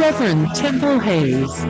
Reverend Temple Hayes.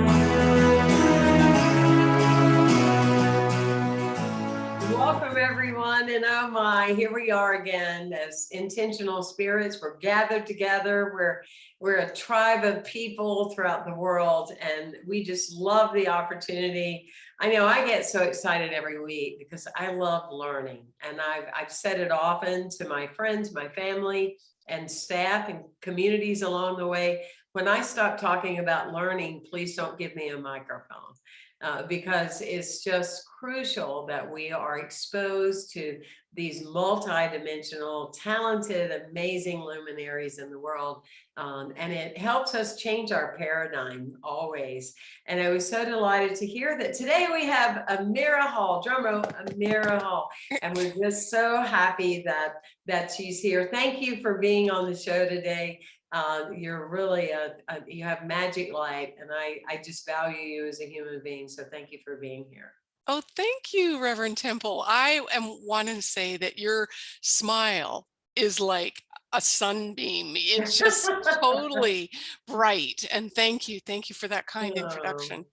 Welcome everyone and oh my, here we are again as intentional spirits. We're gathered together. We're we're a tribe of people throughout the world and we just love the opportunity. I know I get so excited every week because I love learning and I've, I've said it often to my friends, my family and staff and communities along the way. When I stop talking about learning, please don't give me a microphone uh, because it's just crucial that we are exposed to these multi-dimensional, talented, amazing luminaries in the world. Um, and it helps us change our paradigm always. And I was so delighted to hear that today we have Amira Hall, drum roll, Amira Hall. And we're just so happy that, that she's here. Thank you for being on the show today uh, you're really a, a, you have magic light and I, I just value you as a human being. So thank you for being here. Oh, thank you, Reverend Temple. I am wanting to say that your smile is like a sunbeam. It's just totally bright. And thank you. Thank you for that kind Oh. introduction.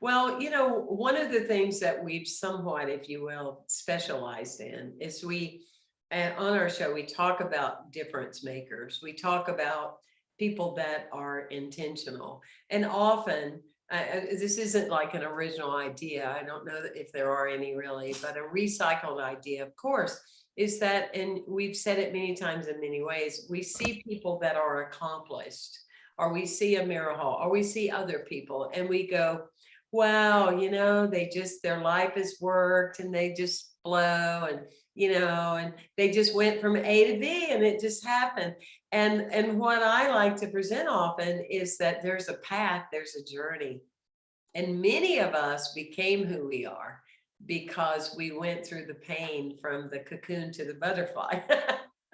Well, you know, one of the things that we've somewhat, if you will, specialized in is we, and on our show, we talk about difference makers. We talk about people that are intentional. And often, uh, uh, this isn't like an original idea. I don't know if there are any really, but a recycled idea, of course, is that, and we've said it many times in many ways, we see people that are accomplished, or we see Amira Hall, or we see other people, and we go, wow, you know, they just, their life has worked and they just flow and, you know, and they just went from A to B and it just happened. And, and what I like to present often is that there's a path, there's a journey. And many of us became who we are because we went through the pain from the cocoon to the butterfly.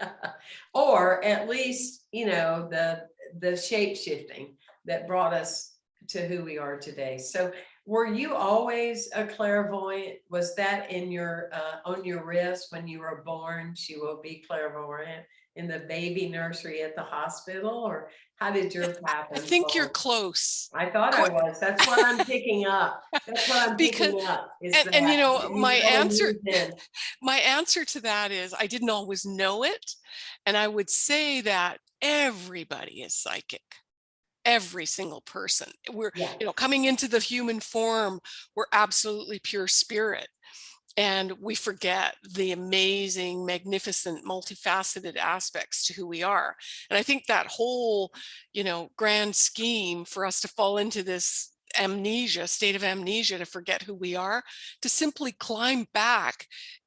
or at least, you know, the, the shape shifting that brought us to who we are today. So were you always a clairvoyant? Was that in your, uh, on your wrist when you were born? She will be clairvoyant in the baby nursery at the hospital or how did your path I think you're close. I thought I was. That's what I'm picking up. That's what I'm Because- picking up. is and- and you know, you my answer- My answer to that is I didn't always know it. And I would say that everybody is psychic. Every single person. We're, Yeah. you know, coming into the human form, we're absolutely pure spirit. And we forget the amazing, magnificent, multifaceted aspects to who we are. And I think that whole, you know, grand scheme for us to fall into this amnesia, state of amnesia, to forget who we are, to simply climb back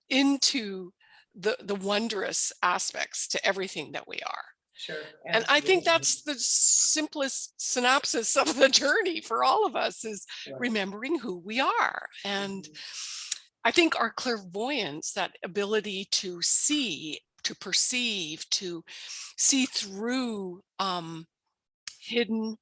into the, the wondrous aspects to everything that we are. Sure. And I think that's the simplest synopsis of the journey for all of us is Sure. remembering who we are. And Mhm. I think our clairvoyance, that ability to see, to perceive, to see through um, hidden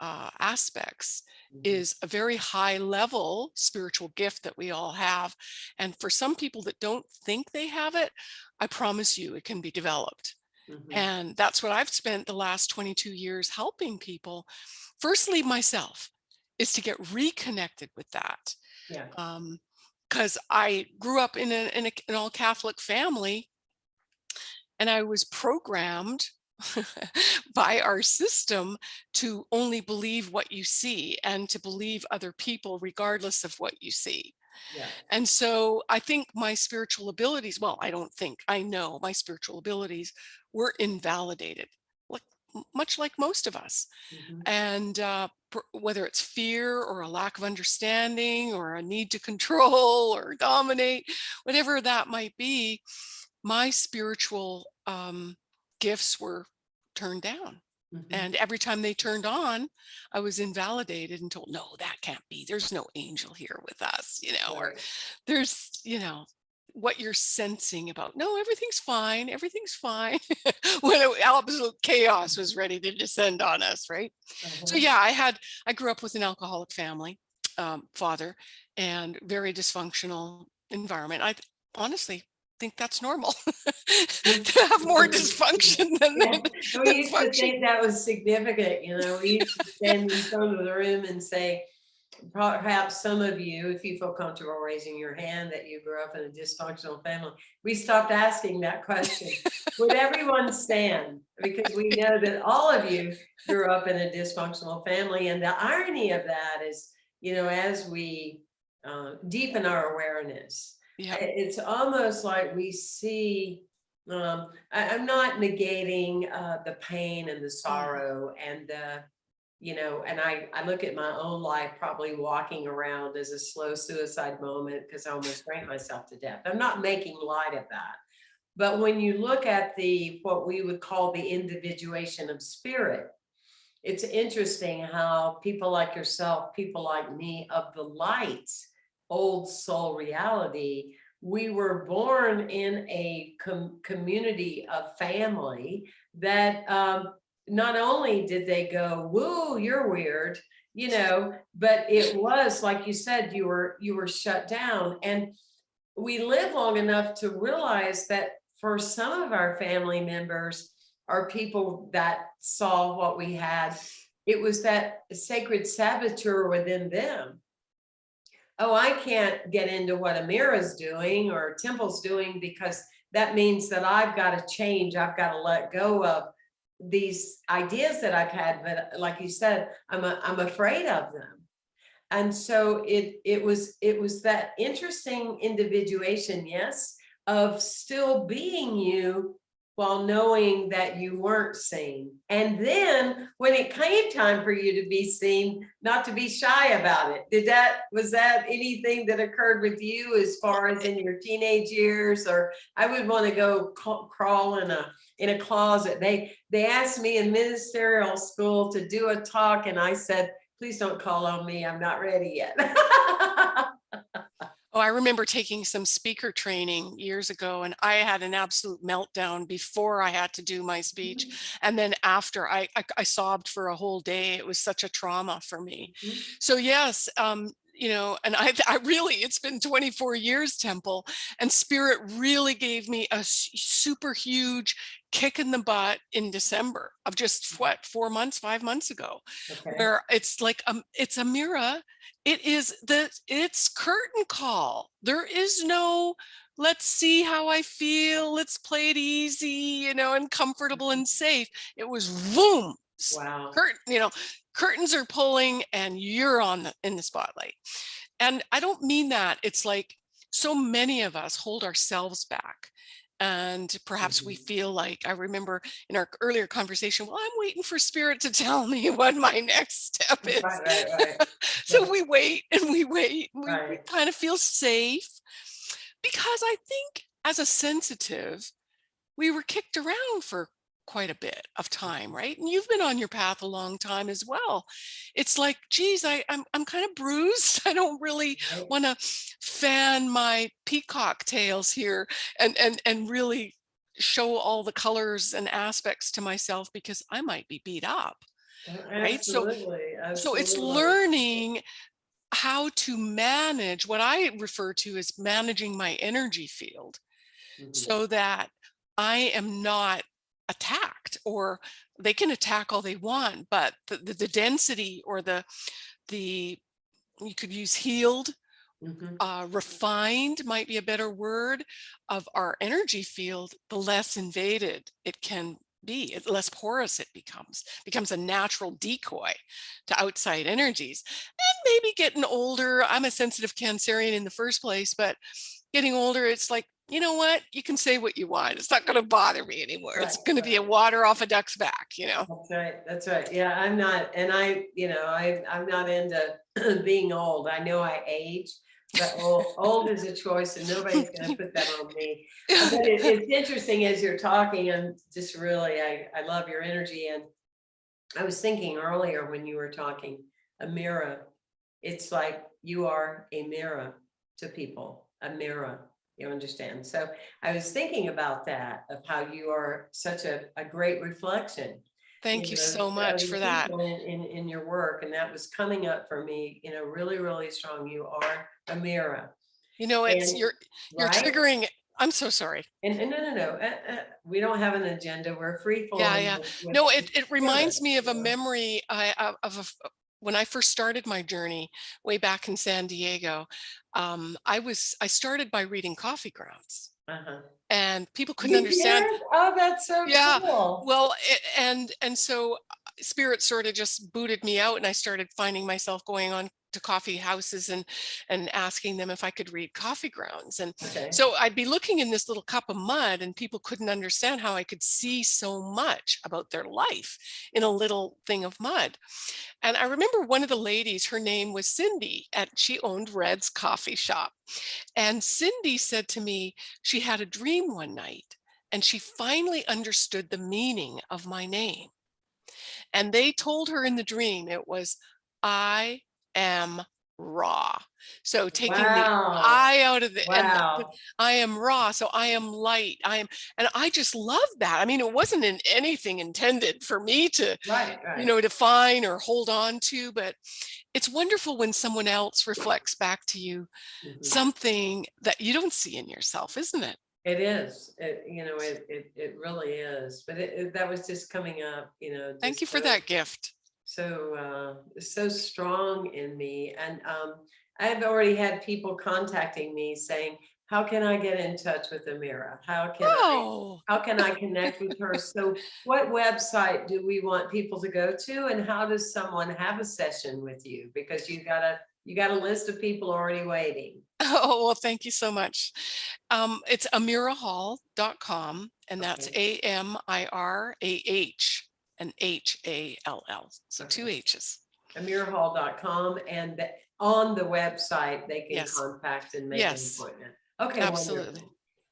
uh, aspects Mhm. is a very high level spiritual gift that we all have. And for some people that don't think they have it, I promise you it can be developed. Mhm. And that's what I've spent the last 22 years helping people. Firstly, myself is to get reconnected with that. Yeah. Um, because I grew up in, a, in a, an all Catholic family and I was programmed by our system to only believe what you see and to believe other people regardless of what you see. Yeah. And so I think my spiritual abilities, well, I don't think, I know my spiritual abilities were invalidated, like much like most of us. Mhm. And uh, whether it's fear or a lack of understanding or a need to control or dominate, whatever that might be, my spiritual um, gifts were turned down. Mhm. And every time they turned on, I was invalidated and told, no, that can't be. There's no angel here with us, you know, or there's, you know, what you're sensing about, no, everything's fine. Everything's fine. when it- absolute chaos was ready to descend on us. Right. So Uh-huh. yeah, I had, I grew up with an alcoholic family, um, father and very dysfunctional environment. I honestly think that's normal to have more dysfunction than Yeah, than We used to think that was significant, you know, we used to stand in front of the room and say, perhaps some of you, if you feel comfortable raising your hand, that you grew up in a dysfunctional family. We stopped asking that question. Would everyone stand? Because we know that all of you grew up in a dysfunctional family. And the irony of that is, you know, as we uh, deepen our awareness, Yeah, It's almost like we see, um, I, I'm not negating, uh, the pain and the sorrow and the, you know, and I, I look at my own life probably walking around as a slow suicide moment because I almost drank myself to death. I'm not making light of that. But when you look at the, what we would call the individuation of spirit, it's interesting how people like yourself, people like me of the light, old soul reality, we were born in a com- community of family that um, not only did they go, woo, you're weird, you know, but it was, like you said, you were, you were shut down. And we live long enough to realize that for some of our family members are people that saw what we had. It was that sacred saboteur within them. Oh, I can't get into what Amira's doing or Temple's doing because that means that I've got to change. I've got to let go of these ideas that I've had. But like you said, I'm, a, I'm afraid of them. And so it, it was, it was that interesting individuation, yes, of still being you while knowing that you weren't seen. And then when it came time for you to be seen, not to be shy about it. Did that, was that anything that occurred with you as far as in your teenage years? Or I would want to go crawl in a, in a closet. They, they asked me in ministerial school to do a talk and I said, please don't call on me. I'm not ready yet. Oh, I remember taking some speaker training years ago and I had an absolute meltdown before I had to do my speech. And then after I, I, I sobbed for a whole day. It was such a trauma for me. Mhm. So yes, um, you know, and I, I really, it's been 24 years, Temple, and Spirit really gave me a super huge kick in the butt in December of just what, four months, five months ago Okay. where it's like um it's a mirror it is the it's curtain call there is no let's see how i feel let's play it easy you know and comfortable and safe it was boom Wow. curtain you know curtains are pulling and you're on the in the spotlight and i don't mean that it's like so many of us hold ourselves back and perhaps we Mhm. feel like i remember in our earlier conversation well i'm waiting for spirit to tell me what my next step is Right, right, right. so Yeah. we wait and we wait and we, we kind of feel safe because i think as a sensitive we were kicked around for quite a bit of time right and you've been on your path a long time as well it's like geez I, I'm, I'm kind of bruised i don't really want to fan my peacock tails here and and and really show all the colors and aspects to myself because i might be beat up right? So- Absolutely. so it's learning how to manage what I refer to as managing my energy field Mhm. so that I am not attacked or they can attack all they want, but the, the, the density or the, the, you could use healed, Mhm. uh, refined might be a better word of our energy field, the less invaded it can be, the less porous it becomes, becomes a natural decoy to outside energies. And maybe getting older, I'm a sensitive Cancerian in the first place, but getting older, it's like, you know what? You can say what you want. It's not going to bother me anymore. It's Right, going to be a water off a duck's back, you know? That's right, that's right. Yeah, I'm not, and I, you know, I, I'm not into being old. I know I age, but old, old is a choice and nobody's gonna put that on me. But it, it's interesting as you're talking, and just really, I, I love your energy and I was thinking earlier when you were talking, a mirror. It's like you are a mirror to people, a mirror, you understand? So I was thinking about that, of how you are such a, a great reflection Thank you know, so much for that. In, in, in your work, and that was coming up for me, you know, really, really strong. You are a mirror, You know, it's and- you're you're right? triggering I'm so sorry. And, and no, no, no, uh, uh, we don't have an agenda. We're free. Yeah, yeah. with- with- No, it, it reminds me of a memory I, of, a when I first started my journey way back in San Diego. Um, I was, I started by reading Coffee Grounds Uh-huh. and people couldn't You understand. did? Oh, that's so Yeah, cool. Well, a- and, and so uh, spirit sort of just booted me out and I started finding myself going on to coffee houses and, and asking them if I could read coffee grounds. And Okay. so I'd be looking in this little cup of mud and people couldn't understand how I could see so much about their life in a little thing of mud. And I remember one of the ladies, her name was Cindy, and she owned Red's coffee shop. And Cindy said to me, she had a dream one night and she finally understood the meaning of my name. And they told her in the dream it was, I am raw. So taking the Wow. I out of the, and the- I am raw, so I am light. I am, and I just love that. I mean, it wasn't in anything intended for me to, Right, right. you know, define or hold on to, but it's wonderful when someone else reflects back to you Mhm. something that you don't see in yourself, isn't it? It is, it, you know, it, it, it really is, but it, it- that was just coming up, you know. Thank you for that gift. So, uh, so strong in me and, um, I've already had people contacting me saying, how can I get in touch with Amira? How can I, Oh, how can I connect with her? So what website do we want people to go to and how does someone have a session with you? Because you got a, you got a list of people already waiting. oh, well, thank you so much. Um, it's amirahall.com and that's A-M-I-R-A-H and H-A-L-L. So two. H's. amirahall.com and the- on the website, they can Yes. contact and make an Yes. appointment. Okay. Absolutely.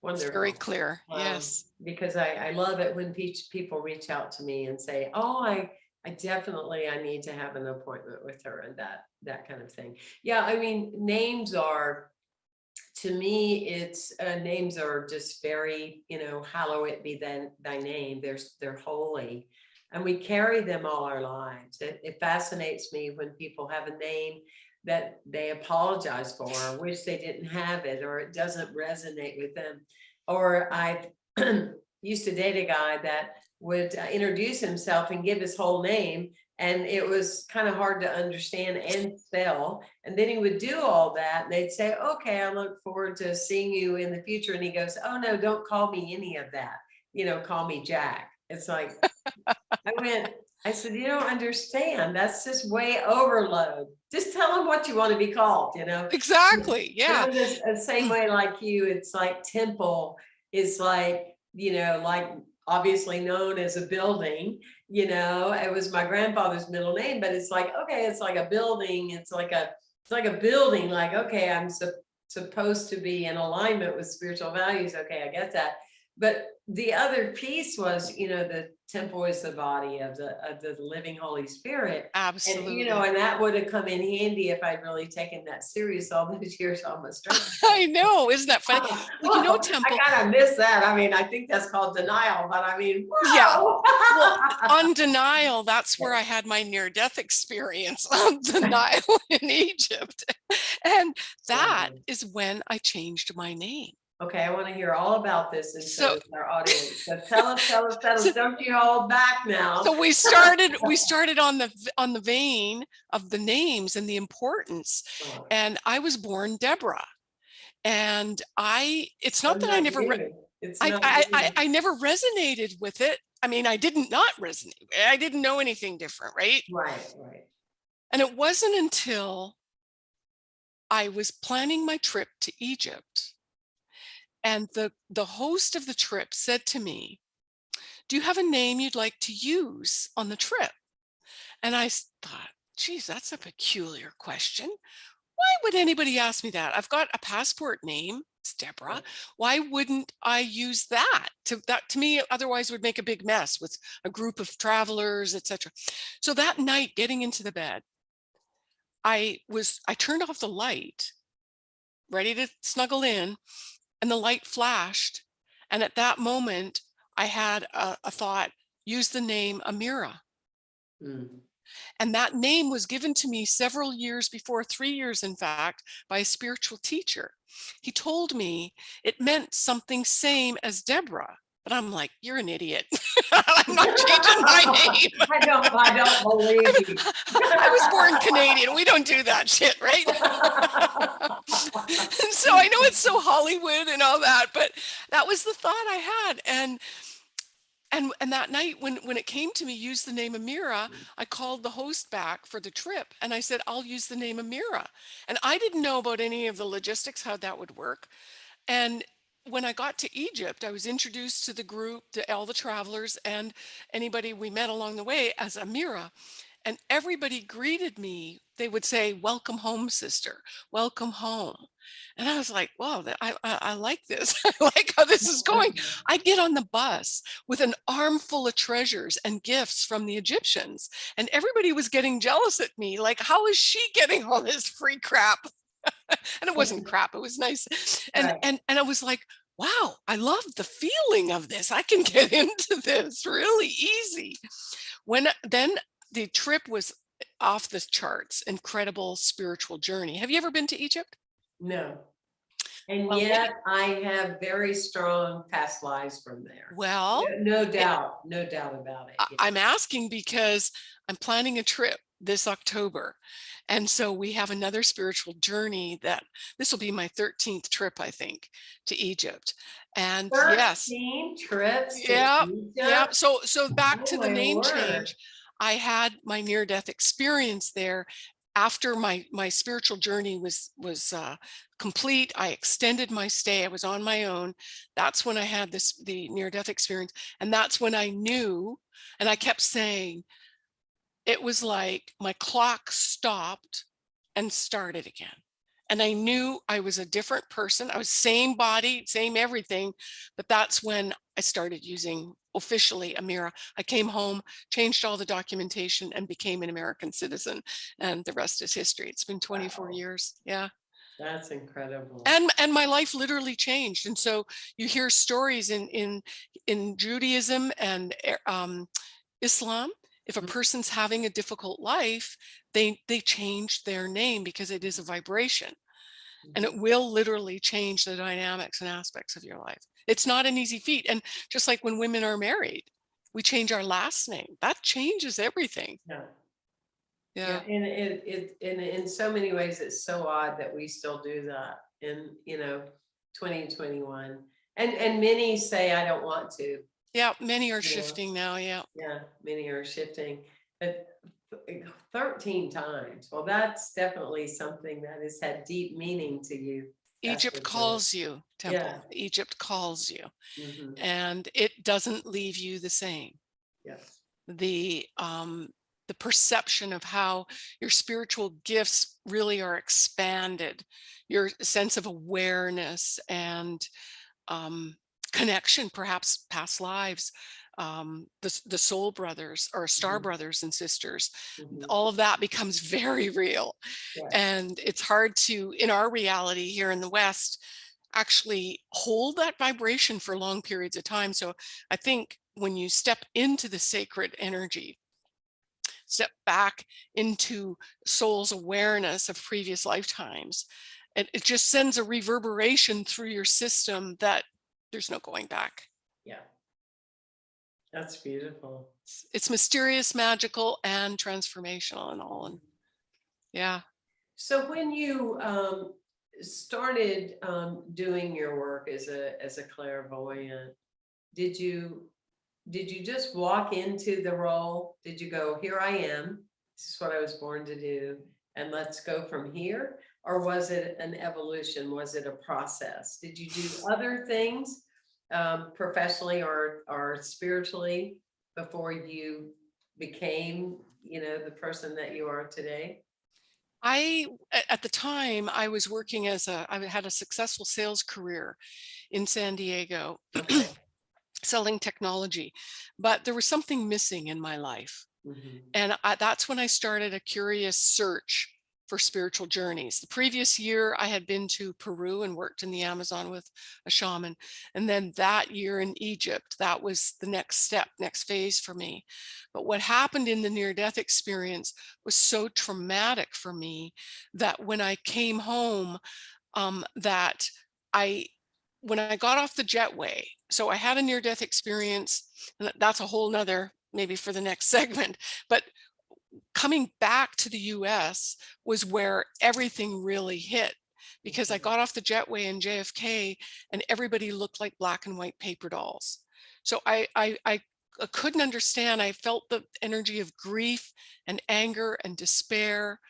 wonderful, It's very clear. Um, Yes. Because I, I love it when pe- people reach out to me and say, oh, I, I definitely, I need to have an appointment with her and that, that kind of thing. Yeah, I mean, names are, to me, it's, uh, names are just very, you know, hallow it be then thy name. There's, they're holy. And we carry them all our lives. It, it fascinates me when people have a name that they apologize for, or wish they didn't have it, or it doesn't resonate with them. Or I used to date a guy that would uh, introduce himself and give his whole name. And it was kind of hard to understand and spell. And then he would do all that and they'd say, okay, I look forward to seeing you in the future. And he goes, oh no, don't call me any of that. You know, call me Jack. It's like, I went, I said, you don't understand. That's just way overload. Just tell them what you want to be called, you know? Exactly. Yeah. The same way like you, it's like temple is like, you know, like obviously known as a building, you know, it was my grandfather's middle name, but it's like, okay, it's like a building. It's like a, it's like a building, like, okay, I'm sup- supposed to be in alignment with spiritual values. Okay, I get that. But the other piece was, you know, the temple is the body of the, of the living Holy Spirit. And, Absolutely. you know, and that would have come in handy if I'd really taken that serious all those years strength. I know. Isn't that funny? Oh, well, you know, oh, Temple- I kind of miss that. I mean, I think that's called denial, but I mean, Yeah. Well, on denial, that's where I had my near death experience on the Nile in Egypt. And that is when I changed my name. Okay, I want to hear all about this and so So- our audience. So tell us, tell us, tell us, don't you hold back now. So we started, we started on the, on the vein of the names and the importance. Oh, And I was born Deborah. And I, it's not that I never, re- It's I, not I. I, I never resonated with it. I mean, I didn't not resonate. I didn't know anything different, right? Right, right. And it wasn't until I was planning my trip to Egypt and the, the host of the trip said to me, do you have a name you'd like to use on the trip? And I thought, geez, that's a peculiar question. Why would anybody ask me that? I've got a passport name, it's Deborah. Why wouldn't I use that? To that to me, otherwise would make a big mess with a group of travelers, etc. So that night, getting into the bed, I was I turned off the light, ready to snuggle in, and the light flashed. And at that moment, I had a, a thought, use the name Amira. Mm, And that name was given to me several years before, three years, in fact, by a spiritual teacher. he told me it meant something same as Deborah. But I'm like, you're an idiot. I'm not changing my name. I don't, I don't believe you. I was born Canadian. We don't do that shit, right? so I know it's so Hollywood and all that, but that was the thought I had. And and and that night when when it came to me use the name Amira, mm. I called the host back for the trip and I said, I'll use the name Amira. And I didn't know about any of the logistics, how that would work. And when I got to Egypt, I was introduced to the group, to all the travelers and anybody we met along the way as Amira. And everybody greeted me. They would say, welcome home, sister, welcome home. And I was like, wow, I, I, I like this. I like how this is going. I get on the bus with an armful of treasures and gifts from the Egyptians. And everybody was getting jealous at me. Like, how is she getting all this free crap? and it wasn't crap. It was nice. And, Right. and, and I was like, wow, I love the feeling of this. I can get into this really easy. When then the trip was off the charts, incredible spiritual journey. Have you ever been to Egypt? No. And Well, yet I have very strong past lives from there. Well, No no doubt, no doubt about it. Yeah. I'm asking because I'm planning a trip this October. And so we have another spiritual journey that this will be my 13th trip, I think, to Egypt. And yes, trips Yeah, yeah. So, so back to Oh the my name change, I had my near death experience there. After my, my spiritual journey was, was uh, complete, I extended my stay. I was on my own. That's when I had this, the near death experience. And that's when I knew, and I kept saying, it was like my clock stopped and started again. And I knew I was a different person. I was same body, same everything, but that's when I started using officially Amira. I came home, changed all the documentation and became an American citizen. And the rest is history. It's been 24 Wow. years. Yeah. That's incredible. And and my life literally changed. And so you hear stories in in in Judaism and eh, um, Islam. If a Mhm. person's having a difficult life, they they change their name because it is a vibration and it will literally change the dynamics and aspects of your life. It's not an easy feat. And just like when women are married, we change our last name. That changes everything. Yeah. Yeah. And it, it, in, in so many ways, it's so odd that we still do that in, you know, twenty twenty-one. And, and many say, I don't want to. Yeah. Many are shifting now. Yeah. Yeah, many are shifting, but thirteen times. Well, that's definitely something that has had deep meaning to you. Egypt calls you, Temple. Yeah. Egypt calls you. Mhm, and it doesn't leave you the same. Yes. The um, the perception of how your spiritual gifts really are expanded, your sense of awareness and um, connection, perhaps past lives, um, the, the soul brothers or star Mhm. brothers and sisters, mhm, all of that becomes very real. yeah, And it's hard to, in our reality here in the West, actually hold that vibration for long periods of time. So I think when you step into the sacred energy, step back into soul's awareness of previous lifetimes, it, it just sends a reverberation through your system that there's no going back. Yeah. That's beautiful. It's, it's mysterious, magical, and transformational and all. And yeah. So when you um started um doing your work as a as a clairvoyant, did you did you just walk into the role? Did you go, here I am, this is what I was born to do, and let's go from here? Or was it an evolution? Was it a process? Did you do other things um professionally or or spiritually before you became, you know, the person that you are today? I, at the time, I was working as a, I had a successful sales career in San Diego, Okay. selling technology, but there was something missing in my life. Mhm. And I, that's when I started a curious search for spiritual journeys. The previous year, I had been to Peru and worked in the Amazon with a shaman. And then that year in Egypt, that was the next step, next phase for me. But what happened in the near death experience was so traumatic for me that when I came home, um, that I, when I got off the jetway, so I had a near death experience, and that's a whole nother, maybe for the next segment, but coming back to the US was where everything really hit because I Mhm. got off the jetway in JFK and everybody looked like black and white paper dolls. So I, I, I I couldn't understand. I felt the energy of grief and anger and despair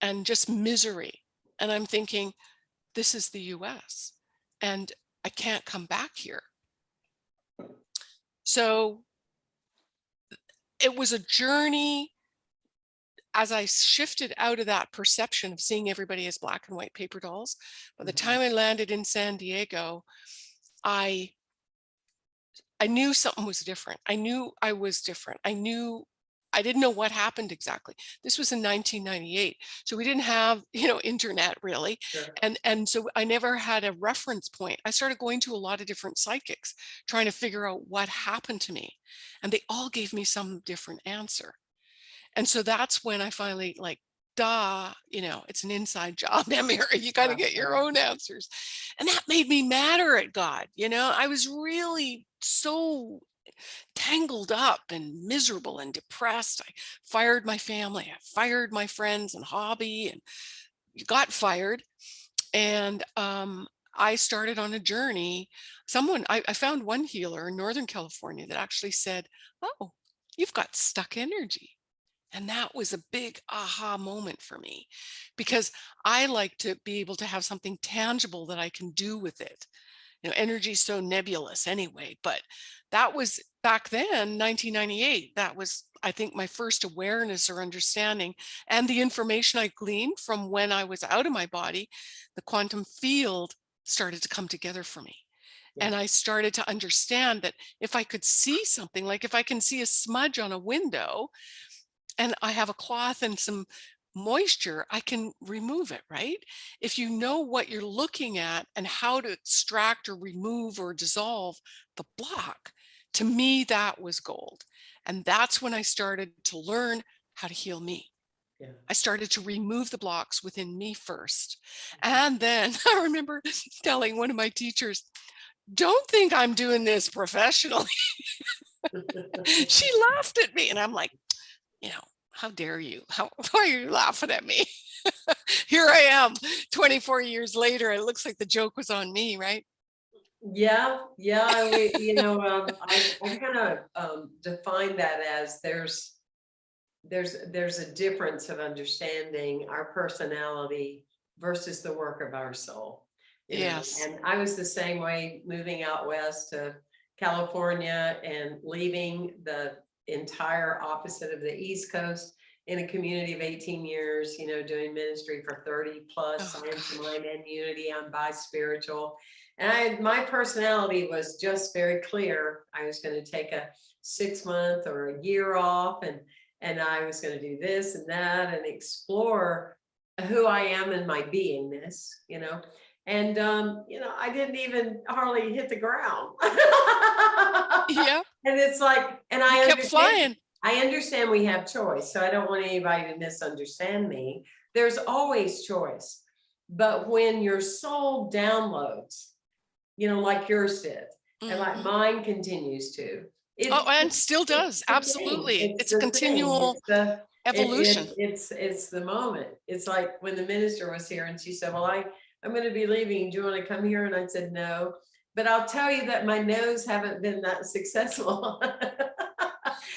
and just misery. And I'm thinking, this is the US and I can't come back here. So it was a journey as I shifted out of that perception of seeing everybody as black and white paper dolls. By the Mhm. time I landed in San Diego, I I knew something was different. I knew I was different. I knew I didn't know what happened exactly. This was in 1998. So we didn't have, you know, internet really. Sure. And, and so I never had a reference point. I started going to a lot of different psychics, trying to figure out what happened to me. And they all gave me some different answer. And so that's when I finally like, duh, you know, it's an inside job, Emir. You got to get your own answers. And that made me madder at God. You know, I was really so tangled up and miserable and depressed. I fired my family, I fired my friends and hobby and got fired. And um, I started on a journey. Someone, I, I found one healer in Northern California that actually said, oh, you've got stuck energy. And that was a big aha moment for me because I like to be able to have something tangible that I can do with it. You know, energy is so nebulous anyway, but that was back then, 1998. That was, I think, my first awareness or understanding and the information I gleaned from when I was out of my body, the quantum field started to come together for me. Yeah. And I started to understand that if I could see something, like if I can see a smudge on a window, and I have a cloth and some moisture, I can remove it, right? If you know what you're looking at and how to extract or remove or dissolve the block, to me, that was gold. And that's when I started to learn how to heal me. Yeah. I started to remove the blocks within me first. Mm-hmm. And then I remember telling one of my teachers, don't think I'm doing this professionally. she laughed at me and I'm like, you know, how dare you? How why are you laughing at me? Here I am 24 years later. It looks like the joke was on me, right? Yeah, yeah, we, you know, um, I, I kind of, um, define that as there's, there's, there's a difference of understanding our personality versus the work of our soul. Yes. And I was the same way, moving out west to California and leaving the entire opposite of the East Coast in a community of eighteen years, you know, doing ministry for thirty plus, Oh, science, mind and unity, I'm bi-spiritual. And I, my personality was just very clear. I was going to take a six month or a year off and, and I was going to do this and that and explore who I am and my beingness, you know. And, um, you know, I didn't even hardly hit the ground. Yeah, And it's like, and I kept understand- flying. I understand we have choice, so I don't want anybody to misunderstand me. There's always choice. But when your soul downloads, you know, like yours did, and like Mhm. mine continues to. it- Oh, and still does. Absolutely. It's a continual It's the- it- it- evolution. It's, it's the moment. It's like when the minister was here and she said, well, I, I'm gonna be leaving. Do you want to come here? And I said, no. But I'll tell you that my no's haven't been that successful.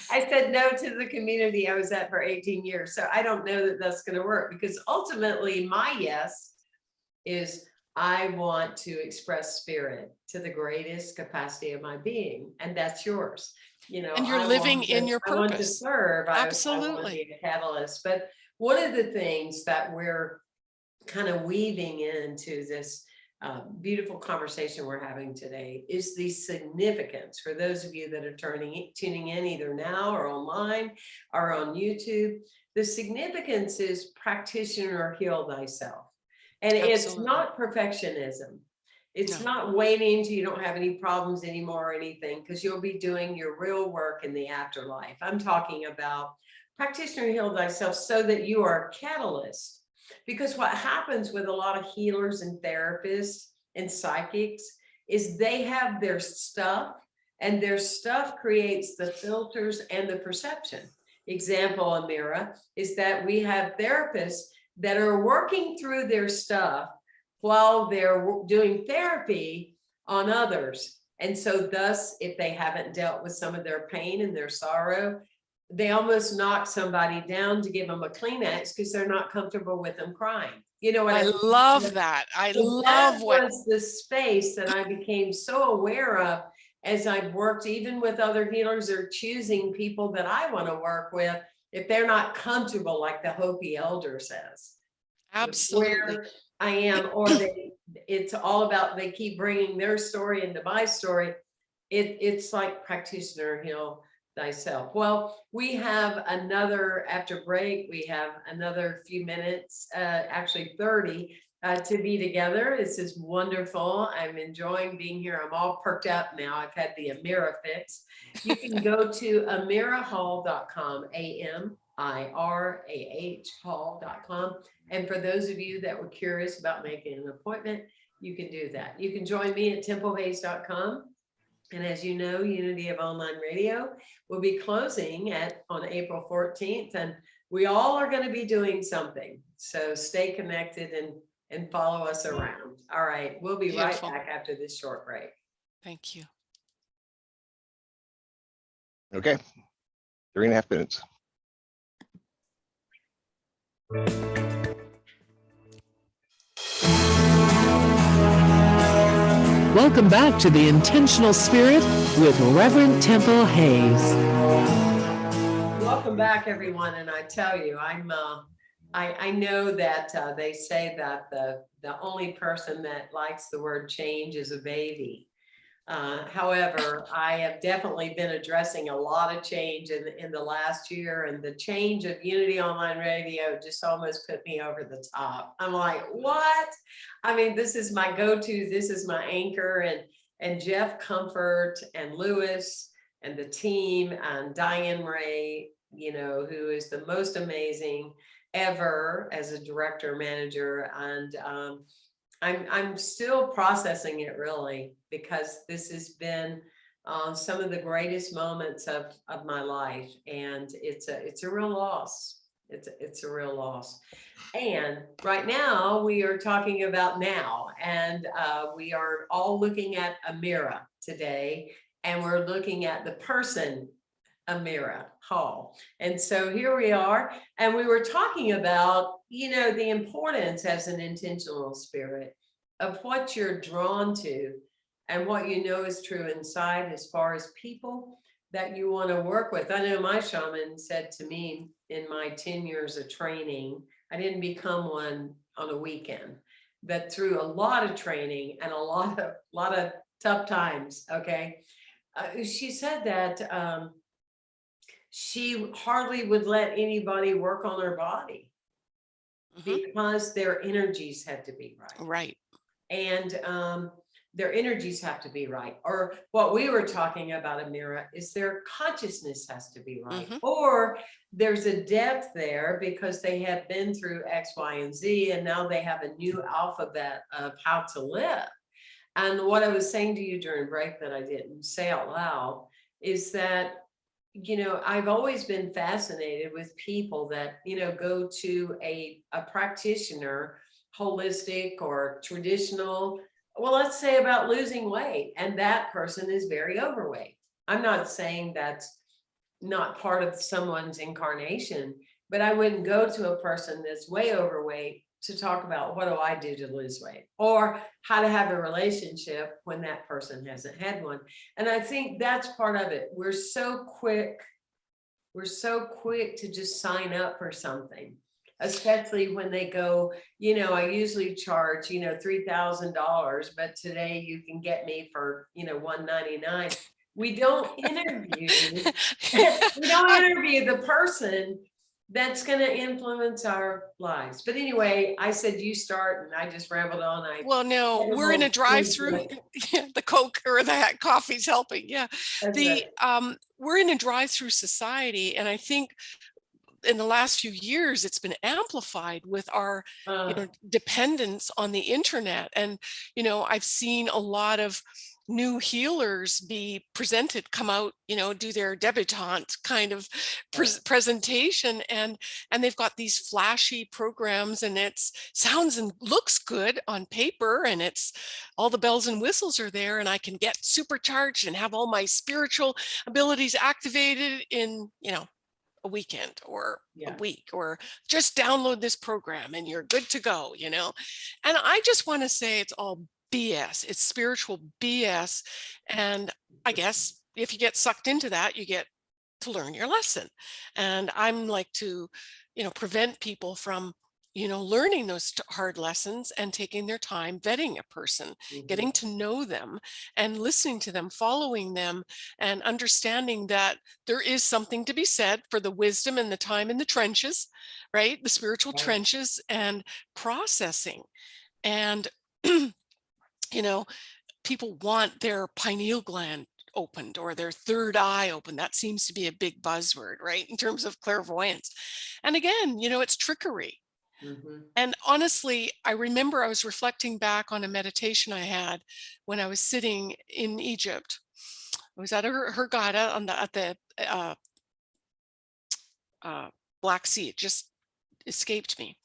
I said no to the community I was at for 18 years. So I don't know that that's gonna work because ultimately my yes is I want to express spirit to the greatest capacity of my being, and that's yours. You know, And you're I living want in to- your I want to purpose. serve. I- I Absolutely. be a catalyst. But one of the things that we're kind of weaving into this uh, beautiful conversation we're having today is the significance for those of you that are turning tuning in either now or online or on YouTube. The significance is practitioner heal thyself. And it's not perfectionism. It's No. not waiting till you don't have any problems anymore or anything, because you'll be doing your real work in the afterlife. I'm talking about practitioner heal thyself so that you are a catalyst Because what happens with a lot of healers and therapists and psychics is they have their stuff and their stuff creates the filters and the perception. Example, Amira, is that we have therapists that are working through their stuff while they're doing therapy on others. And so thus, if they haven't dealt with some of their pain and their sorrow, they almost knock somebody down to give them a Kleenex because they're not comfortable with them crying. You know what I I love So- that. I so love that what, Was the space that I became so aware of as I've worked even with other healers or choosing people that I want to work with. If they're not comfortable, like the Hopi elder says. absolutely. Where I am, or they, it's all about, they keep bringing their story into my story. It, it's like practitioner heal thyself. Well, we have another, after break, we have another few minutes, uh, actually thirty uh, to be together. This is wonderful. I'm enjoying being here. I'm all perked up now. I've had the Amira fix. You can go to amirahall.com, A-M-I-R-A-H hall.com. And for those of you that were curious about making an appointment, you can do that. You can join me at templehayes.com. And as you know, Unity of Online Radio will be closing at, on April 14th, and we all are going to be doing something. So stay connected and, and follow us around. All right, we'll be right back after this short break. Thank you. Okay, three and a half minutes. Welcome back to the Intentional Spirit with Reverend Temple Hayes. Welcome back, everyone. And I tell you, I'm, uh, I, I know that, uh, they say that the, the only person that likes the word change is a baby. Uh, however, I have definitely been addressing a lot of change in, in the last year and the change of Unity Online Radio just almost put me over the top. I'm like, what? I mean, this is my go-to, this is my anchor and, and Jeff Comfort and Lewis and the team and Diane Ray, you know, who is the most amazing ever as a director manager. And um, I'm, I'm still processing it really because this has been uh, some of the greatest moments of, of my life. And it's a, it's a real loss. It's, a- it's a real loss. And right now we are talking about now and uh, we are all looking at Amira today and we're looking at the person Amira Hall. And so here we are, and we were talking about, you know, the importance as an intentional spirit of what you're drawn to and what you know is true inside as far as people that you want to work with. I know my shaman said to me in my 10 years of training, I didn't become one on a weekend, but through a lot of training and a lot of, lot of tough times, okay? Uh, she said that um, she hardly would let anybody work on her body Mhm. because their energies had to be right. Right. And um, their energies have to be right. Or what we were talking about, Amira, is their consciousness has to be right. Mhm. Or there's a depth there because they have been through X, Y, and Z, and now they have a new alphabet of how to live. And what I was saying to you during break that I didn't say out loud is that you know, I've always been fascinated with people that, you know, go to a, a practitioner, holistic or traditional, well, let's say about losing weight, and that person is very overweight. I'm not saying that's not part of someone's incarnation, but I wouldn't go to a person that's way overweight to talk about what do I do to lose weight or how to have a relationship when that person hasn't had one. And I think that's part of it. We're so quick. We're so quick to just sign up for something, especially when they go, you know, I usually charge, you know, $3,000, but today you can get me for, you know, 199. We don't interview, we don't interview the person that's going to influence our lives. But anyway, I said, you start and I just rambled on. I Well, no, we're in a drive-through. The Coke or the coffee's helping. Yeah. that's the it. um we're in a drive-through society and i think in the last few years, it's been amplified with our you Uh, know, dependence on the internet. And, you know, I've seen a lot of new healers be presented, come out, you know, do their debutante kind of pres presentation and and they've got these flashy programs and it's sounds and looks good on paper and it's all the bells and whistles are there and I can get supercharged and have all my spiritual abilities activated in, you know, a weekend or Yeah. a week or just download this program and you're good to go, you know? And I just want to say it's all BS. It's spiritual BS. And I guess if you get sucked into that, you get to learn your lesson. And I'm like to, you know, prevent people from, you know, learning those hard lessons and taking their time vetting a person, mhm. getting to know them and listening to them, following them and understanding that there is something to be said for the wisdom and the time in the trenches, right? The spiritual Right. trenches and processing. And you know, people want their pineal gland opened or their third eye open. That seems to be a big buzzword, right? In terms of clairvoyance. And again, you know, it's trickery. Mhm. And honestly, I remember I was reflecting back on a meditation I had when I was sitting in Egypt. I was at a Hur- Hurghada on the at the uh, uh, Black Sea. It just escaped me.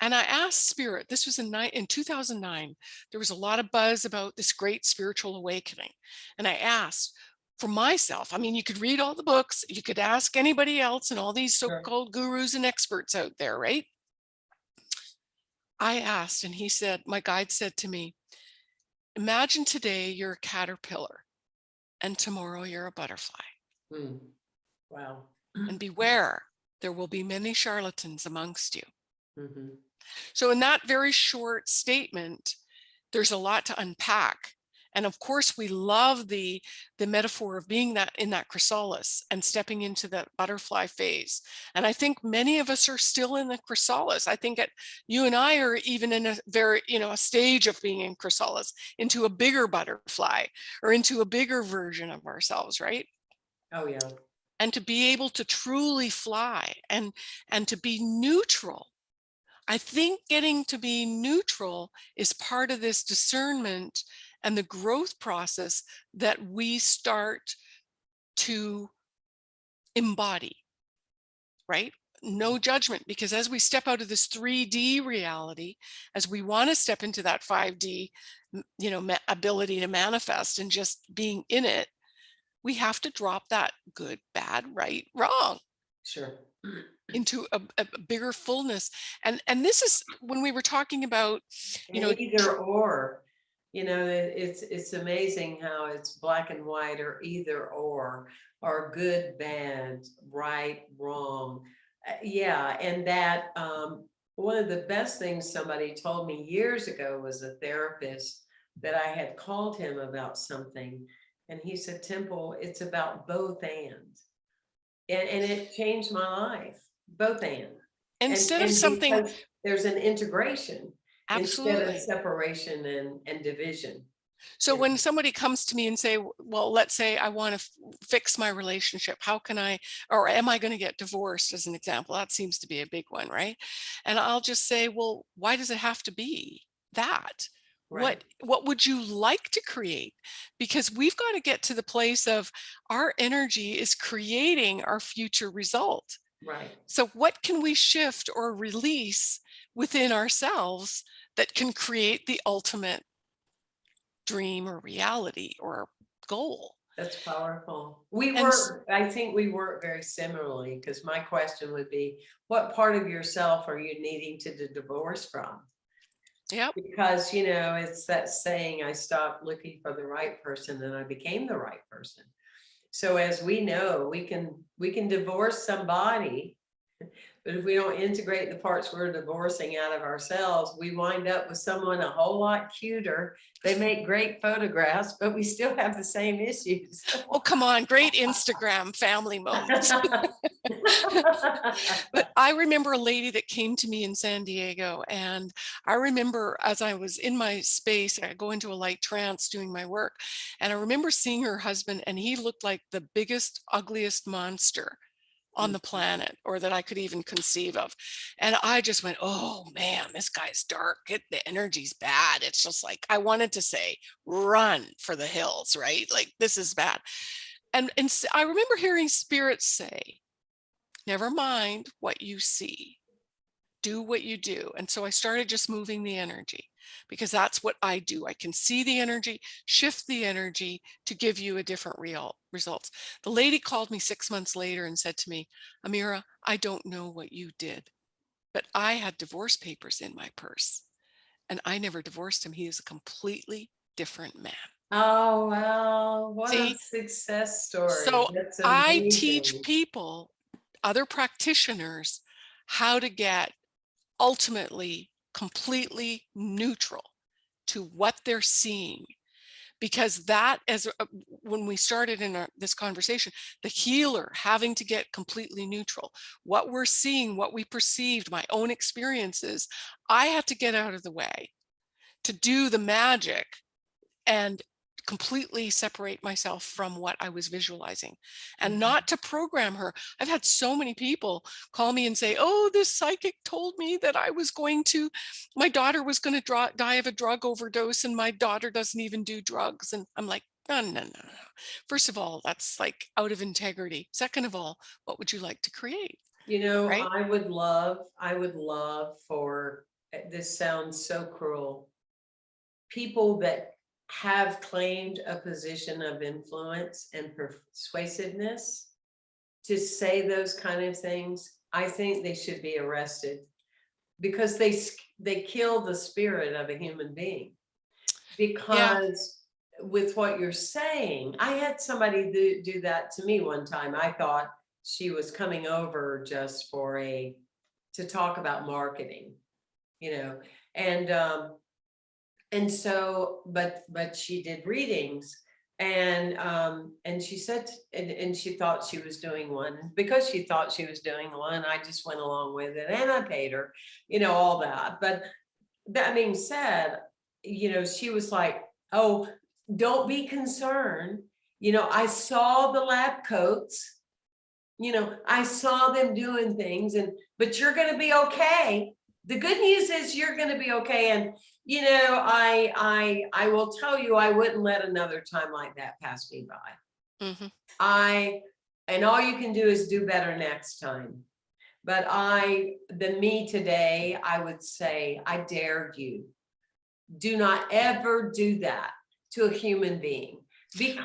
And I asked Spirit, this was in, in 2009, there was a lot of buzz about this great spiritual awakening. And I asked for myself, I mean, you could read all the books, you could ask anybody else and all these so-called gurus and experts out there, right? I asked, and he said, my guide said to me, imagine today you're a caterpillar and tomorrow you're a butterfly. Mm. Wow. And beware, there will be many charlatans amongst you. Mhm. So in that very short statement, there's a lot to unpack. And of course, we love the, the metaphor of being that in that chrysalis and stepping into that butterfly phase. And I think many of us are still in the chrysalis. I think that you and I are even in a very, you know, a stage of being in chrysalis into a bigger butterfly or into a bigger version of ourselves, right? Oh, yeah. and to be able to truly fly and and to be neutral i think getting to be neutral is part of this discernment and the growth process that we start to embody right no judgment because as we step out of this 3d reality as we want to step into that 5D, you know ability to manifest and just being in it we have to drop that good bad right wrong Sure. Into a, a bigger fullness and and this is when we were talking about You know, either or, you know, it- it's, it's amazing how it's black and white or either or, or good, bad, right, wrong. Uh, Yeah, and that, um, one of the best things somebody told me years ago was a therapist that I had called him about something. And he said, Temple, it's about both and. And, and it changed my life, both and. And- instead of something There's an integration instead absolutely of separation and, and division. so when somebody comes to me and say well let's say i want to fix my relationship how can i or am i going to get divorced as an example that seems to be a big one right and i'll just say well why does it have to be that Right. what would you like to create because we've got to get to the place of our energy is creating our future result Right. so what can we shift or release within ourselves that can create the ultimate dream or reality or goal That's powerful. We And work, I think we work very similarly, because my question would be, what part of yourself are you needing to divorce from? Yep. Because, you know, it's that saying, I stopped looking for the right person and I became the right person. So as we know, we can, we can divorce somebody. But if we don't integrate the parts we're divorcing out of ourselves, we wind up with someone a whole lot cuter. They make great photographs, but we still have the same issues. oh come on great instagram family moments but I remember a lady that came to me in San Diego, and I remember as I was in my space, I go into a light trance doing my work, and I remember seeing her husband, and he looked like the biggest, ugliest monster on mm. the planet or that I could even conceive of. And I just went, oh man, this guy's dark. It, the energy's bad. It's just like, I wanted to say, run for the hills, right? Like this is bad. And, and I remember hearing spirits say, never mind what you see, do what you do. And so I started just moving the energy because that's what I do. I can see the energy, shift the energy to give you a different real results. The lady called me six months later and said to me, Amira, I don't know what you did, but I had divorce papers in my purse and I never divorced him. He is a completely different man. Oh, wow, what a success story. So I teach people, other practitioners, how to get ultimately completely neutral to what they're seeing. Because that, as when we started in our, this conversation, the healer having to get completely neutral, what we're seeing, what we perceived, my own experiences, I had to get out of the way to do the magic and completely separate myself from what I was visualizing and Mhm. not to program her. I've had so many people call me and say, oh, this psychic told me that I was going to, my daughter was going to die of a drug overdose and my daughter doesn't even do drugs. And I'm like, no, no, no, no. First of all, that's like out of integrity. Second of all, what would you like to create? You know, right? I would love, I would love for, eh, this sounds so cruel. People that have claimed a position of influence and persuasiveness to say those kind of things, I think they should be arrested. Because they, they kill the spirit of a human being. Because with what you're saying, I had somebody do, do that to me one time. I thought she was coming over just for a, to talk about marketing, you know, and, um, and so, but, but she did readings and, um, and she said, and, and she thought she was doing one. Because she thought she was doing one, I just went along with it and I paid her, you know, all that. But that being said, you know, she was like, oh, don't be concerned. You know, I saw the lab coats. You know, I saw them doing things and, but you're gonna be okay. The good news is you're gonna be okay. And, you know, I, I, I will tell you, I wouldn't let another time like that pass me by. Mhm. I, and all you can do is do better next time. But I, the me today, I would say, I dare you. Do not ever do that to a human being.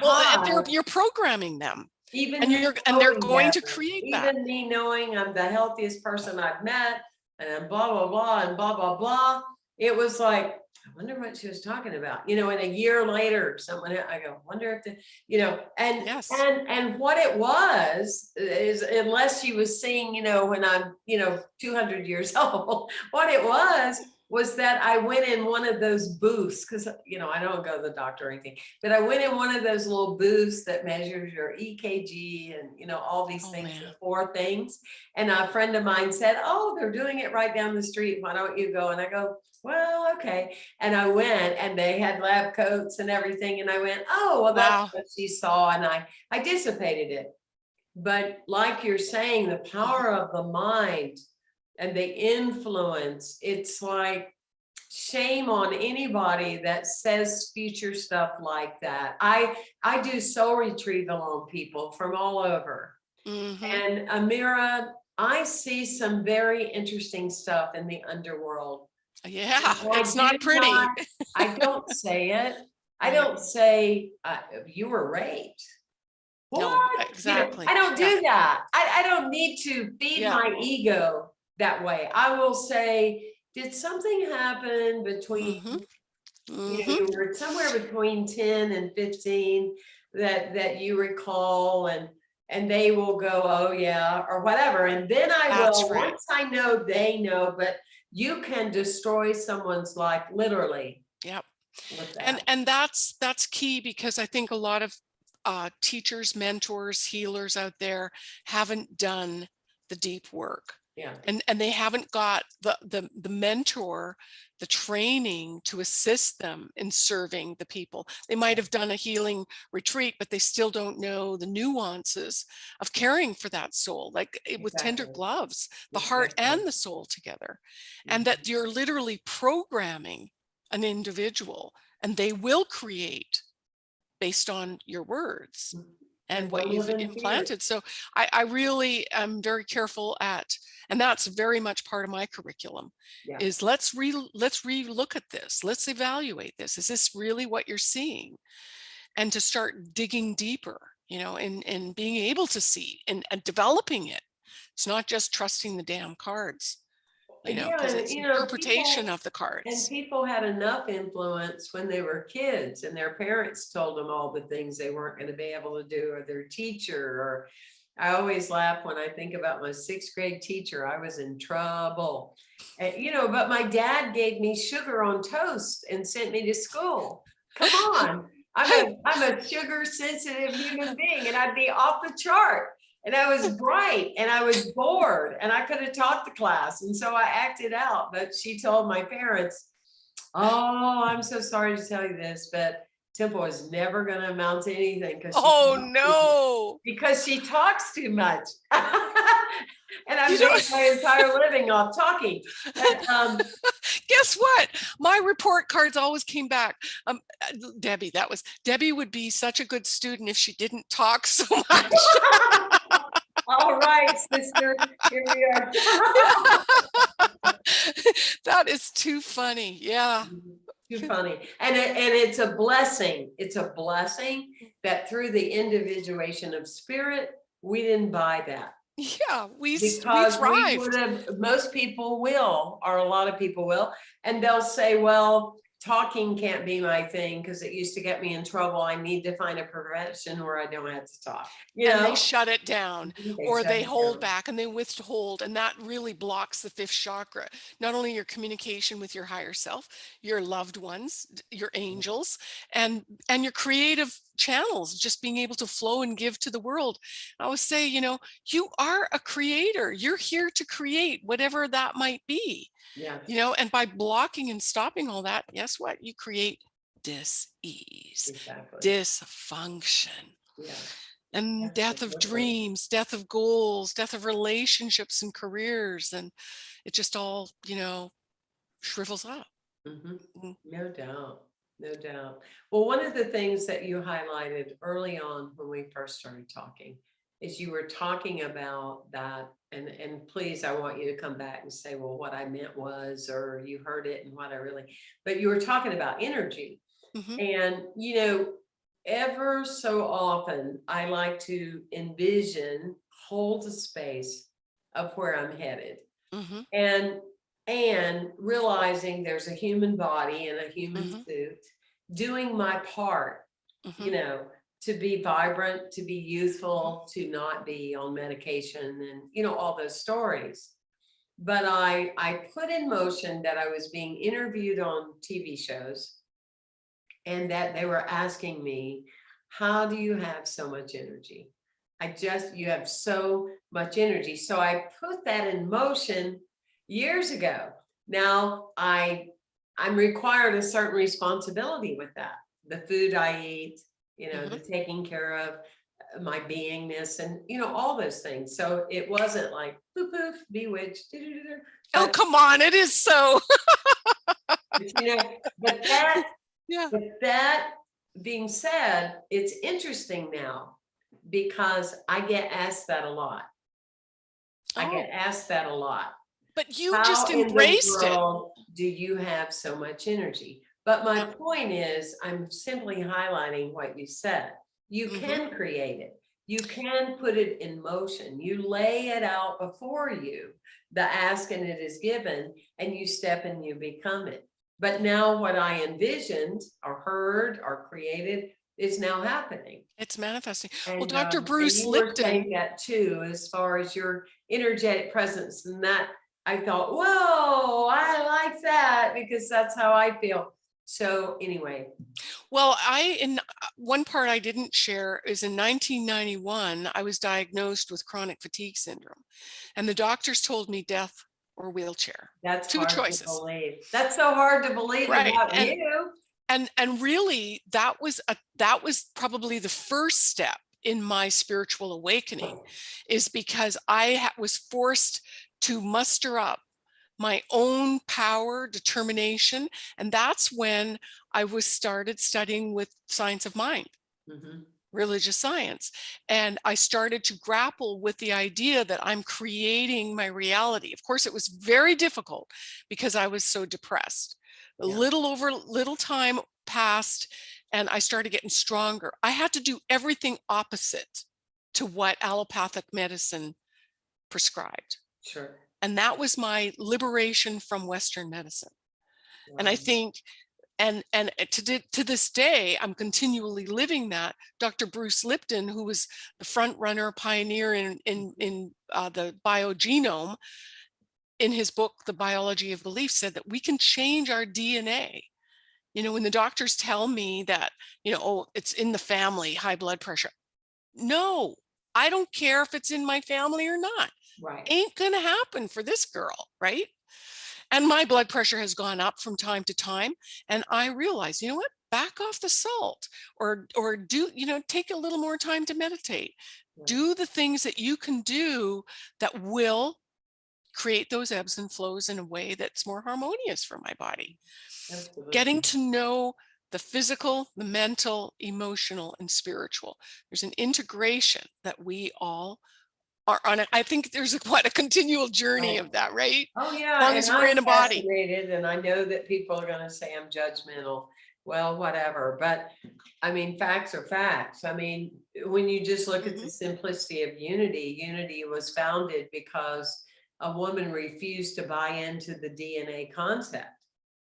Well, and they're- you're programming them. even. and you're- and they're going to that, create that. Even me knowing I'm the healthiest person I've met and blah, blah, blah, and blah, blah, blah. It was like, I wonder what she was talking about, you know, and a year later, someone, I go, wonder if the, you know, and, Yes. and, and what it was is unless she was seeing, you know, when I'm, you know, two hundred years old, what it was, was that I went in one of those booths, because, you know, I don't go to the doctor or anything, but I went in one of those little booths that measures your EKG and, you know, all these Oh, things, four things. And a friend of mine said, oh, they're doing it right down the street. Why don't you go? And I go, well, okay. And I went and they had lab coats and everything. And I went, oh, well, Wow. that's what she saw. And I, I dissipated it. But like you're saying, the power of the mind and the influence, it's like shame on anybody that says future stuff like that. I, I do soul retrieval on people from all over. Mhm. And Amira, I see some very interesting stuff in the underworld. Yeah, I it's not pretty. not- I don't say it. I don't say, uh, you were raped. No, What? You know, exactly. I don't Yeah. do that. I, I don't need to feed Yeah. my ego that way. I will say, did something happen between Mhm. you Mhm. know, you were somewhere between ten and fifteen that, that you recall and, and they will go, oh yeah, or whatever. And then I That's will, right. once I know, they know, but you can destroy someone's life literally Yep. And and that's that's key because I think a lot of uh, teachers, mentors, healers out there haven't done the deep work Yeah. and and they haven't got the the the mentor the training to assist them in serving the people. They might have done a healing retreat but they still don't know the nuances of caring for that soul like it, with tender gloves the heart and the soul together. And that you're literally programming an individual and they will create based on your words. Mm. And what you've live in fear. implanted. So I, I really am very careful at, and that's very much part of my curriculum, Yeah. is let's re let's re-look at this. Let's evaluate this. Is this really what you're seeing? And to start digging deeper, you know, and, and being able to see and, and developing it. It's not just trusting the damn cards, you know, Yeah, because and, it's you know, interpretation people- of the cards. And people had enough influence when they were kids and their parents told them all the things they weren't gonna be able to do, or their teacher, or. I always laugh when I think about my sixth grade teacher, I was in trouble. And, you know, but my dad gave me sugar on toast and sent me to school. Come on, I'm a, I'm a sugar sensitive human being and I'd be off the chart. And I was bright and I was bored and I could have taught the class. And so I acted out, but she told my parents, oh, I'm so sorry to tell you this, but Temple is never gonna amount to anything. 'cause Oh, no. Because she talks too much. And I You know- made my entire living off talking. But, um, guess what? My report cards always came back. Um, Debbie, that was Debbie would be such a good student if she didn't talk so much. All right, sister, here we are. that is too funny. Yeah. Too funny. And it, and it's a blessing. It's a blessing that through the individuation of spirit, we didn't buy that. Yeah. We, we Because we thrived. would have, most people will, or a lot of people will, and they'll say, well, talking can't be my thing because it used to get me in trouble. I need to find a profession where I don't have to talk. You and know? they shut it down. or they hold down. back and they withhold and that really blocks the fifth chakra not only your communication with your higher self your loved ones your Mm-hmm. angels and and your creative channels just being able to flow and give to the world i always say you know you are a creator you're here to create whatever that might be Yeah. you know and by blocking and stopping all that guess what you create dis-ease Exactly. dysfunction Yeah. and death of dreams, death of goals, death of relationships and careers. And it just all, you know, shrivels up. Mm. No doubt, no doubt. Well, one of the things that you highlighted early on when we first started talking is you were talking about that, and, and please, I want you to come back and say, well, what I meant was, or you heard it and what I really, but you were talking about energy. Mhm. And, you know, ever so often, I like to envision, hold the space of where I'm headed. Mhm. And, and realizing there's a human body and a human Mhm. suit, doing my part, you Mhm. know, to be vibrant, to be youthful, to not be on medication and, you know, all those stories. But I, I put in motion that I was being interviewed on TV shows and that they were asking me, how do you have so much energy? I just, you have so much energy. So I put that in motion years ago. Now I, I'm required a certain responsibility with that. The food I eat, you know, the taking care of uh, my beingness and, you know, all those things. So it wasn't like poof, poof, bewitched. doo-doo-doo-doo. Oh, come on. It is so. but, you know, but that yeah. But that being said, it's interesting now because I get asked that a lot. I get Oh, asked that a lot. but you How just embraced it. Do you have so much energy? But my point is, I'm simply highlighting what you said. You Mhm. can create it. You can put it in motion. You lay it out before you. The ask and it is given and you step and you become it. But now what I envisioned or heard or created is now happening. It's manifesting. Well, Dr. um, and Bruce you were Lipton, saying That too, as far as your energetic presence and that, I thought, whoa, I like that because that's how I feel. So anyway, well, I, in, uh, one part I didn't share is in 1991, I was diagnosed with chronic fatigue syndrome. And the doctors told me death or wheelchair. That's Two hard to choices. believe. That's so hard to believe Right, about and- you. And, and really that was a, that was probably the first step in my spiritual awakening is because I was forced to muster up my own power, determination. And that's when I was started studying with science of mind. Mhm. religious science. And I started to grapple with the idea that I'm creating my reality. Of course, it was very difficult because I was so depressed. A little over little time passed and I started getting stronger. I had to do everything opposite to what allopathic medicine prescribed. Sure. And that was my liberation from Western medicine. And I think, and and uh, to to this day, I'm continually living that. Dr. Bruce Lipton, who was the front runner, pioneer in in in uh, the biogenome, in his book, The Biology of Belief, said that we can change our DNA. You know, when the doctors tell me that, you know, oh, it's in the family, high blood pressure. No, I don't care if it's in my family or not Right. ain't gonna happen for this girl, right? And my blood pressure has gone up from time to time. And I realize, you know what? Back off the salt or or do, you know, take a little more time to meditate. Right. Do the things that you can do that will create those ebbs and flows in a way that's more harmonious for my body. Absolutely. Getting to know the physical, the mental, emotional, and spiritual. There's an integration that we all are on. it. I think there's a, quite a continual journey Right. of that, right? Oh, yeah. long as we're in I'm a body. And I know that people are gonna say I'm judgmental. Well, whatever, but I mean, facts are facts. I mean, when you just look at the Mhm. simplicity of unity, unity was founded because a woman refused to buy into the DNA concept.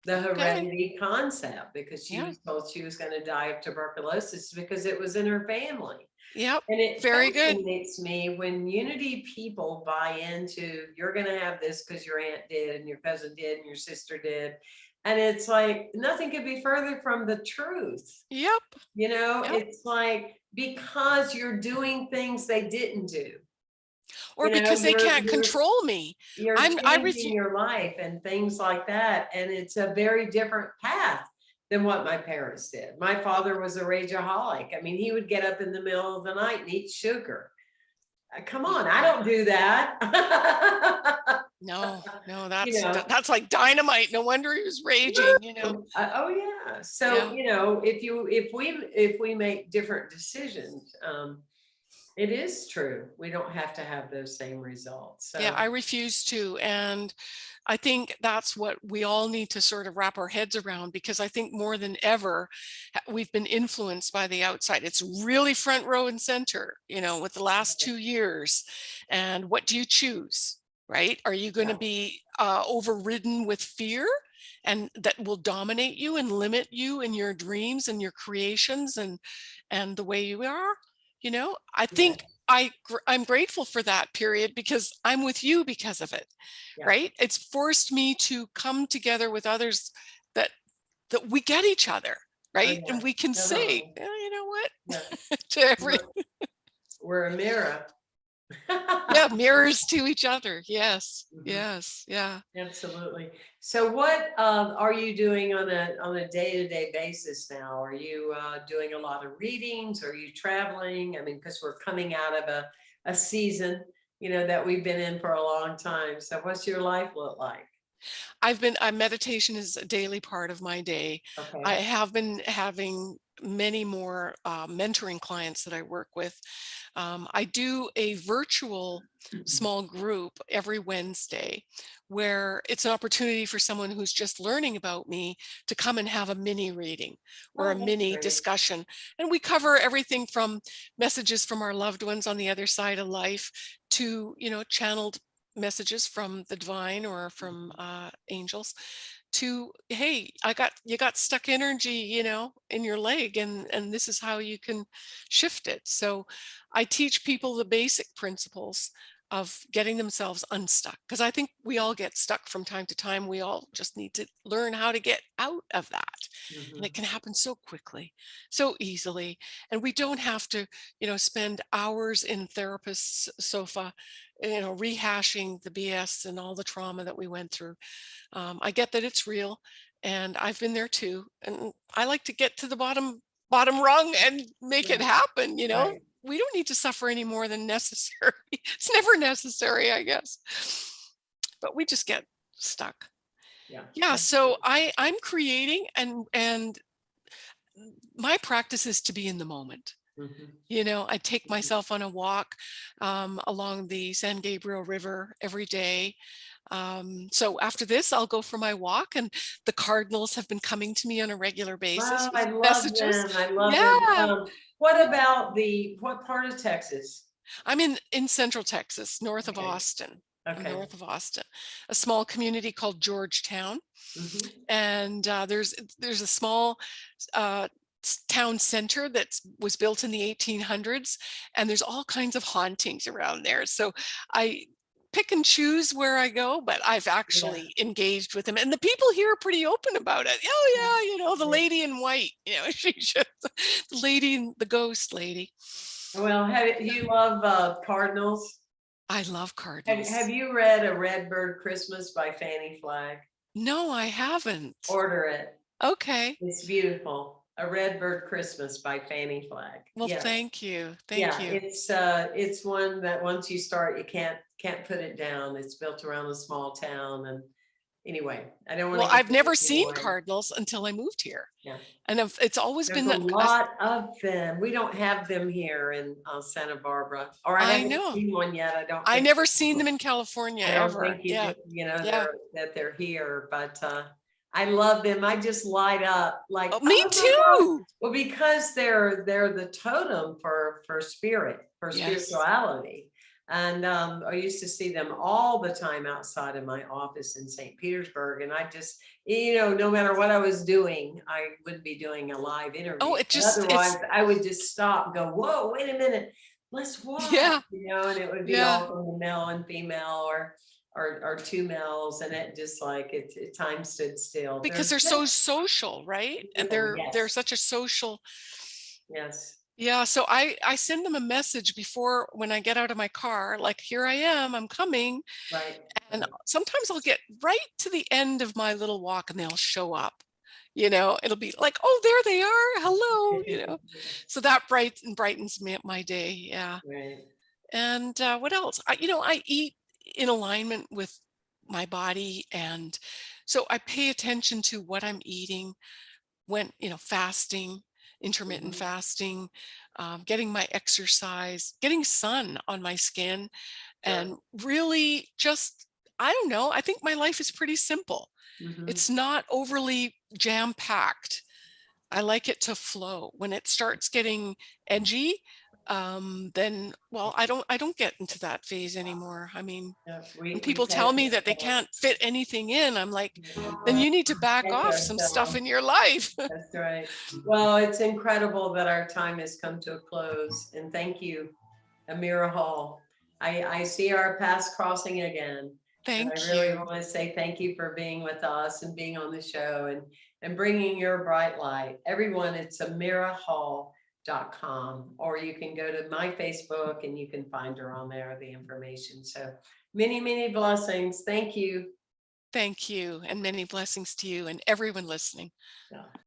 The heredity concept, because she Yeah. was told she was gonna die of tuberculosis because it was in her family. Yep. And it Very good. fascinates me when unity people buy into, you're gonna have this because your aunt did and your cousin did and your sister did. And it's like, nothing could be further from the truth, Yep. you know? Yep. It's like, because you're doing things they didn't do. Or You know, because they can't control me. You're I'm- I changing refu- your life and things like that. And it's a very different path than what my parents did. My father was a rageaholic. I mean, he would get up in the middle of the night and eat sugar. Uh, Come on, I don't do that. No, no, that's know. that's like dynamite. No wonder he was raging, you know. Uh, Oh, yeah. So, Yeah. you know, if you, if we, if we make different decisions, um, it is true. We don't have to have those same results. So. Yeah, I refuse to. And I think that's what we all need to sort of wrap our heads around because I think more than ever, we've been influenced by the outside. It's really front row and center, you know, with the last two years. And what do you choose? Right? Are you going to be uh, overridden with fear? and that will dominate you and limit you in your dreams and your creations and and the way you are you know i think i gr- i'm grateful for that period because i'm with you because of it Yeah. right it's forced me to come together with others that that we get each other oh, right Oh, yeah. and we can say Totally. "Yeah, you know what Yeah. to every We're- We're a mirror. Yeah mirrors to each other yes Mhm. yes yeah Absolutely. So what um, are you doing on a, on a day-to-day basis now? Are you uh, doing a lot of readings? Are you traveling? I mean, because we're coming out of a, a season, you know, that we've been in for a long time. So what's your life look like? I've been uh, meditation is a daily part of my day Okay. I have been having many more uh, mentoring clients that I work with. Um, I do a virtual small group every Wednesday where it's an opportunity for someone who's just learning about me to come and have a mini reading or Oh, a mini great. discussion. And we cover everything from messages from our loved ones on the other side of life to, you know, channeled messages from the divine or from uh, angels to hey i got you got stuck energy you know in your leg and and this is how you can shift it. So i teach people the basic principles of getting themselves unstuck. Because I think we all get stuck from time to time. We all just need to learn how to get out of that. And Mhm. it can happen so quickly, so easily. And we don't have to, you know, spend hours in therapist's sofa, you know, rehashing the BS and all the trauma that we went through. Um, I get that it's real and I've been there too. And I like to get to the bottom, bottom rung and make it happen, you know? Right. We don't need to suffer any more than necessary. It's never necessary, I guess. But we just get stuck. Yeah. Yeah, so I I'm creating and and my practice is to be in the moment. Mhm. You know, I take Mhm. myself on a walk um, along the San Gabriel River every day. Um, so after this, I'll go for my walk, and the cardinals have been coming to me on a regular basis Wow, I love messages. them. I love Yeah. them. Um, What about the, what part of Texas? I'm in in Central Texas, north of Austin. Okay. north of Austin, a small community called Georgetown. Mhm. and uh, there's there's a small uh, town center that was built in the 1800s and there's all kinds of hauntings around there so i pick and choose where i go but i've actually engaged with them and the people here are pretty open about it oh yeah you know the lady in white you know she just the lady in the ghost lady Well, have, you love uh, Cardinals? i love cardinals have you read A Redbird Christmas by Fannie Flagg? no i haven't Order it. okay It's beautiful. A Redbird Christmas by Fannie Flagg. well Yeah. thank you thank yeah, you it's uh, it's one that once you start, you can't can't put it down. It's built around a small town, and anyway, I don't want. Well, I've never seen cardinals until I moved here. Yeah. And I've- it's always There's been a that- lot of them. We don't have them here in uh, Santa Barbara, or I I haven't know. seen one yet. I don't. I never seen them in California I don't ever. think you, Yeah. do- you know, Yeah. they're- that they're here, but uh, I love them. I just light up like. Oh, me "Oh my God." too. Well, because they're, they're the totem for, for spirit, for Yes. spirituality. And um, I used to see them all the time outside of my office in St. Petersburg. And I just, you know, no matter what I was doing, I wouldn't be doing a live interview. Oh, it just- Otherwise, I would just stop, go, whoa, wait a minute, let's walk. Yeah. You know, and it would be Yeah. all from the male and female or, or, or two males. And it just like, it, it time stood still. Because they're so social, right? And they're they're such a social. Yes. Yeah. So I I send them a message before when I get out of my car, like here I am, I'm coming. Right. And sometimes I'll get right to the end of my little walk and they'll show up. You know, it'll be like, oh, there they are. Hello. You know, so that bright brightens me my day. Yeah. Right. And uh, what else? I, you know, I eat in alignment with my body. And so I pay attention to what I'm eating when, you know, fasting, intermittent Mhm. fasting, um, getting my exercise, getting sun on my skin, Sure. and really just, I don't know, I think my life is pretty simple. Mhm. It's not overly jam packed. I like it to flow. When it starts getting edgy, um, then well, I don't I don't get into that phase anymore. I mean, when people tell me that they can't fit anything in, I'm like, then you need to back off some stuff in your life. That's right. Well, it's incredible that our time has come to a close and thank you, Amira Hall. I, I see our paths crossing again. Thank And I really you. want to say thank you for being with us and being on the show and, and bringing your bright light. Everyone, it's amirahall.com, or you can go to my Facebook and you can find her on there, the information. So many, many blessings. Thank you. Thank you. And many blessings to you and everyone listening. Yeah.